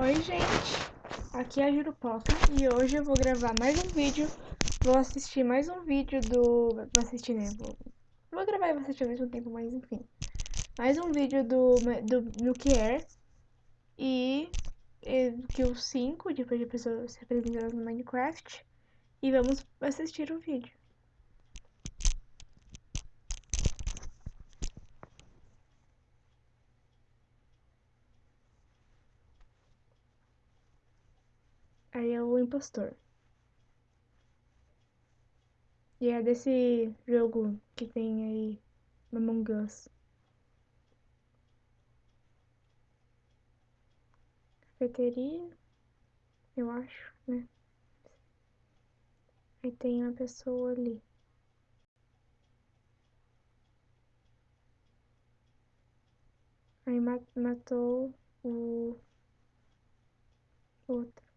Oi gente, aqui é a Jurupoca e hoje eu vou gravar mais um vídeo, vou assistir mais um vídeo do... vou assistir né, vou, vou gravar e vou assistir ao mesmo tempo, mas enfim. Mais um vídeo do, do Milk Air e, e que o 5 de pessoas representadas no Minecraft. E vamos assistir o vídeo Aí é o impostor. E é desse jogo que tem aí Among Us. Cafeteria, eu acho, né? Aí tem uma pessoa ali. Aí matou o outro.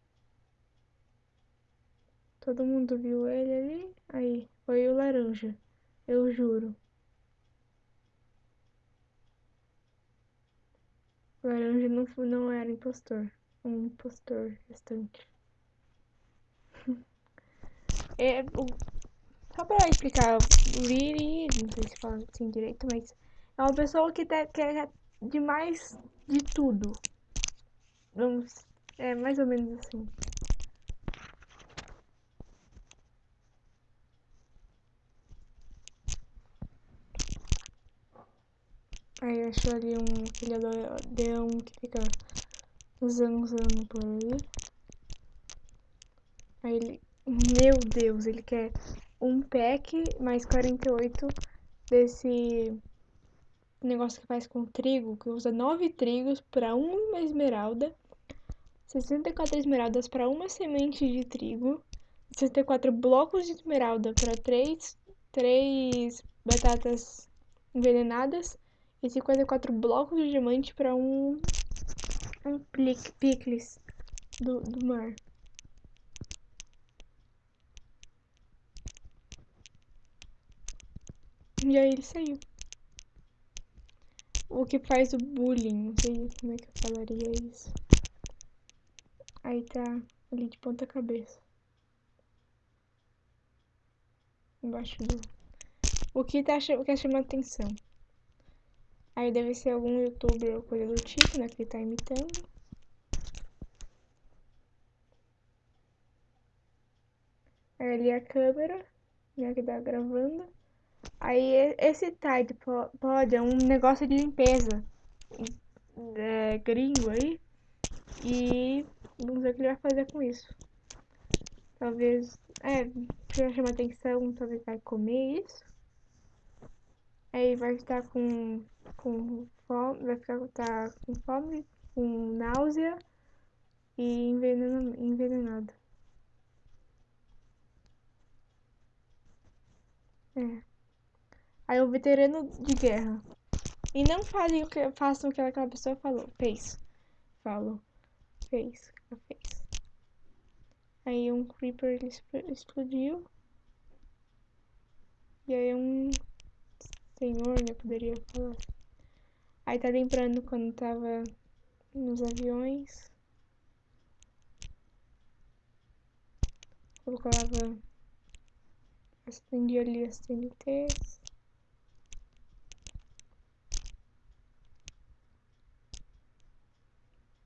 Todo mundo viu ele ali? Aí, foi o laranja. Eu juro. O laranja não, não era impostor. Um impostor restante. é, o, só pra explicar, o Liri, não sei se fala assim direito, mas é uma pessoa que quer demais de tudo. Vamos, é mais ou menos assim. Aí achou ali um aquele leão que fica zanzando por aí. Aí ele. Meu Deus, ele quer um pack mais 48 desse negócio que faz com trigo, que usa 9 trigos para uma esmeralda, 64 esmeraldas para uma semente de trigo, 64 blocos de esmeralda para 3, 3 batatas envenenadas e 54 blocos de diamante para um, um picles do, do mar. E aí ele saiu. O que faz o bullying, não sei como é que eu falaria isso. Aí tá ali de ponta cabeça. Embaixo do... O que tá o que chama atenção. Aí deve ser algum youtuber ou coisa do tipo, né, que ele tá imitando. Aí ali a câmera, né, que tá gravando. Aí esse Tide Pod é um negócio de limpeza é, gringo aí. E vamos ver o que ele vai fazer com isso. Talvez, é, pra chamar atenção, talvez vai comer isso. Aí vai estar com, com fome, vai ficar tá com fome, com náusea e envenenado. envenenado. É. Aí o veterano de guerra. E não fazem o que, façam o que aquela pessoa falou. Fez. Falou. Fez. Fez. Aí um creeper explodiu. E aí um senhor, né? Poderia falar. Aí tá lembrando quando tava nos aviões. Colocava. Acendia ali as TNTs.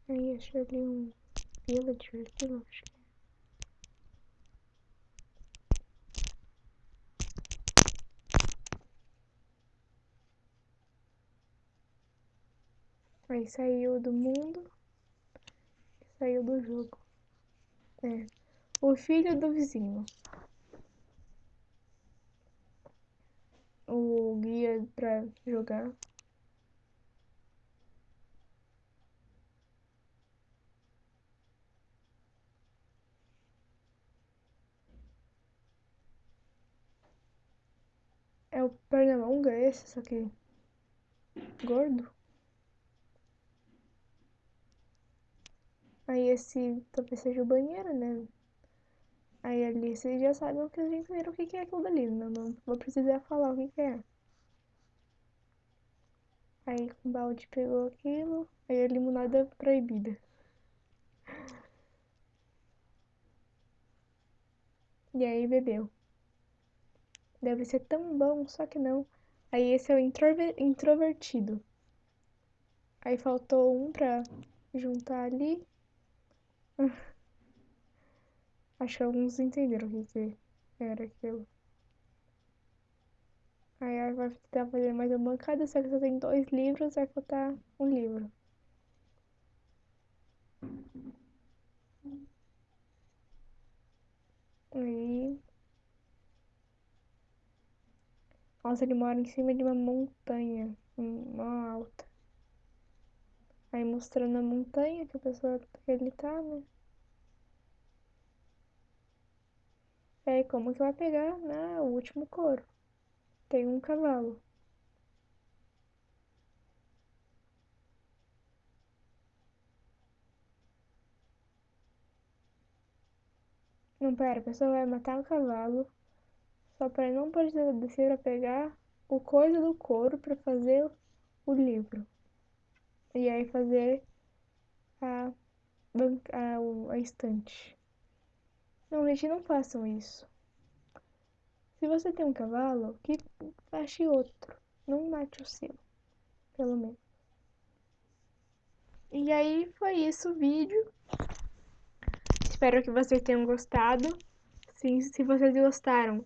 Aí achei ali um villager, aquilo, acho que Aí saiu do mundo saiu do jogo. É. O filho do vizinho. O guia pra jogar. É o Pernalonga esse, só que gordo? Aí esse talvez seja o banheiro, né? Aí ali vocês já sabem o que vocês entenderam o que, é aquilo dali, né? não, não vou precisar falar o que, que é. Aí o balde pegou aquilo, aí a limonada proibida. E aí bebeu. Deve ser tão bom, só que não. Aí esse é o introver introvertido. Aí faltou um pra juntar ali. Acho que alguns entenderam o que era aquilo. Aí vai tentar fazer mais uma bancada, só que só tem dois livros, vai faltar um livro. Aí. Nossa, ele mora em cima de uma montanha, uma alta. Aí mostrando a montanha que a pessoa que ele tá, né? Aí como que vai pegar, né, o último couro? Tem um cavalo. Não, pera, a pessoa vai matar o cavalo só para não precisar descer pra pegar o coisa do couro para fazer o livro. E aí fazer a, a, a estante. Não, gente, não façam isso. Se você tem um cavalo, que ache outro. Não mate o seu. Pelo menos. E aí foi isso o vídeo. Espero que vocês tenham gostado. Se, se vocês gostaram,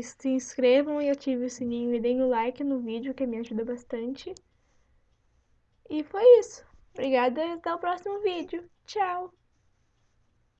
se inscrevam e ativem o sininho e deem o like no vídeo, que me ajuda bastante. E foi isso. Obrigada e até o próximo vídeo. Tchau!